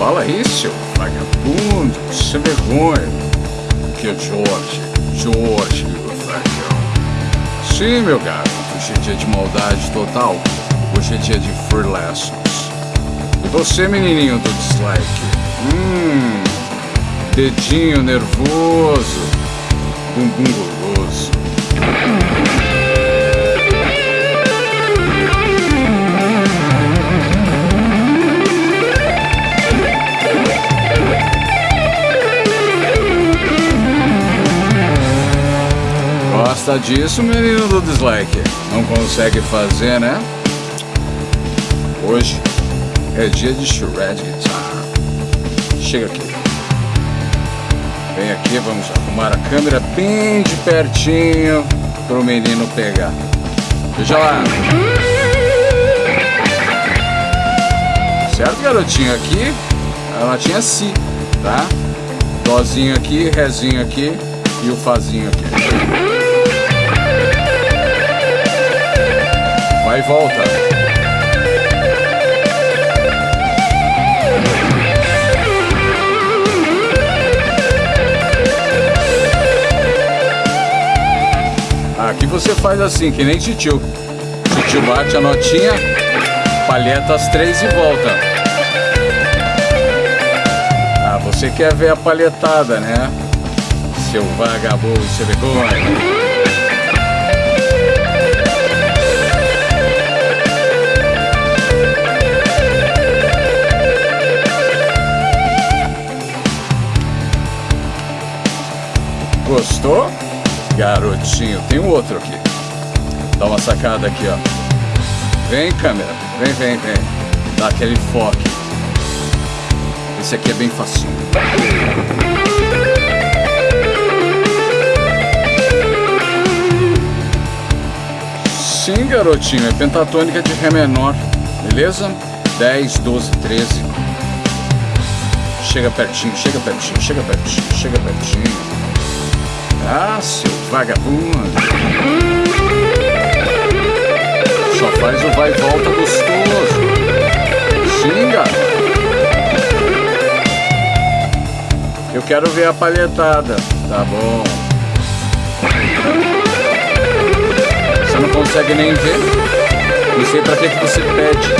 Fala aí, seu vagabundo, sem vergonha. Que é George, George, vagão. Sim, meu garoto, hoje é dia de maldade total. Hoje é dia de Free Lessons. E você, menininho do dislike? Hum, dedinho nervoso, bumbum guloso. Gosta disso, menino do dislike? Não consegue fazer, né? Hoje é dia de shred guitar. Chega aqui. Vem aqui, vamos arrumar a câmera bem de pertinho pro menino pegar. Veja lá. Certo, garotinho? Aqui a notinha Si, tá? Dozinho aqui, Rezinho aqui e o Fazinho aqui. Vai e volta. Aqui você faz assim, que nem titio. Titio bate a notinha, palheta as três e volta. Ah, você quer ver a palhetada, né? Seu vagabundo, sem vergonha. Gostou? Garotinho, tem um outro aqui. Dá uma sacada aqui, ó. Vem, câmera. Vem, vem, vem. Dá aquele foco. Esse aqui é bem facinho. Sim, garotinho. É pentatônica de Ré menor. Beleza? 10, 12, 13. Chega pertinho, chega pertinho, chega pertinho, chega pertinho. Ah, seu vagabundo. Só faz o vai e volta gostoso. Xinga. Eu quero ver a palhetada. Tá bom. Você não consegue nem ver? Não sei pra que, que você pede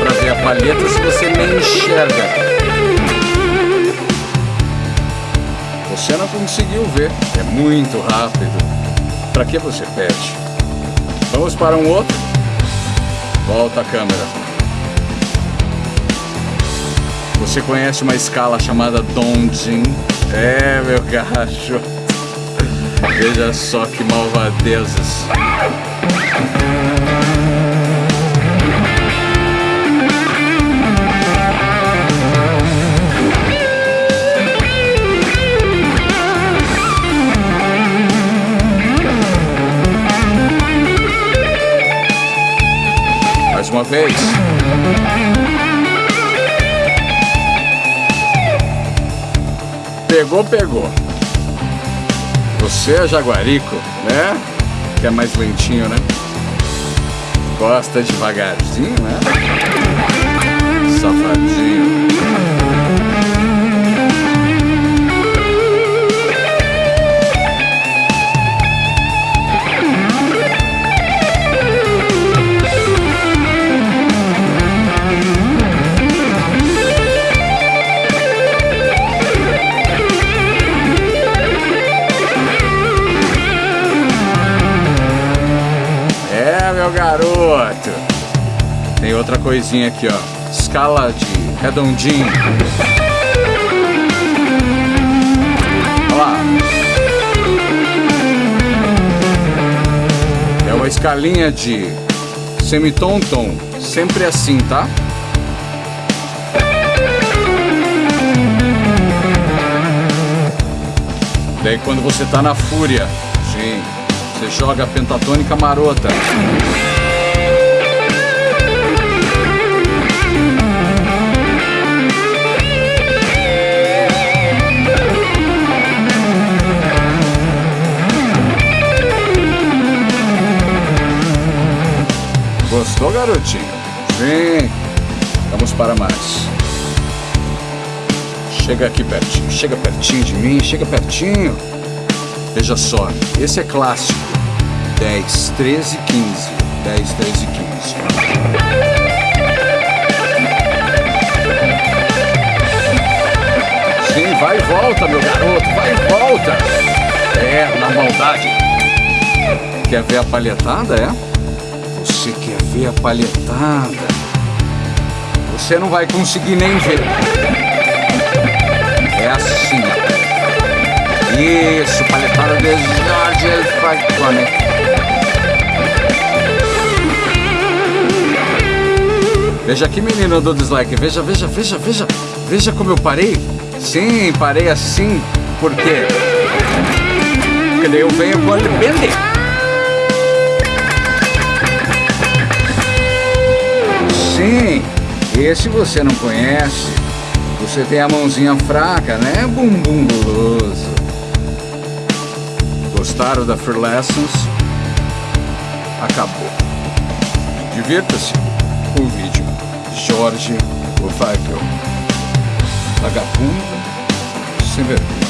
pra ver a palheta se você nem enxerga. Você não conseguiu ver. É muito rápido. Para que você pede? Vamos para um outro? Volta a câmera. Você conhece uma escala chamada Donjin? É, meu gajo. Veja só que malvadezas. Uma vez. Pegou, pegou. Você é jaguarico, né? Que é mais lentinho, né? Gosta devagarzinho, né? Safadinho. Outra coisinha aqui, ó. Escala de redondinho. Olha lá. É uma escalinha de semitom-tom. Sempre assim, tá? Daí quando você tá na fúria, sim, você joga a pentatônica marota. Garotinho? Sim. Vamos para mais. Chega aqui pertinho, chega pertinho de mim, chega pertinho. Veja só, esse é clássico. 10, 13, 15. 10, 13, 15. Sim, vai e volta, meu garoto, vai e volta. É, na maldade. Quer ver a palhetada, é? Você quer ver a palhetada? Você não vai conseguir nem ver. É assim. Isso, palhetada de Jorge Falcone. Veja aqui, menino do dislike. Veja, veja, veja, veja. Veja como eu parei. Sim, parei assim. Por quê? Porque daí eu venho com bender. Sim, esse você não conhece. Você tem a mãozinha fraca, né? Bumbum guloso. Gostaram da Free Lessons? Acabou. Divirta-se com o vídeo. Jorge Ofagel. Vagabundo sem vergonha.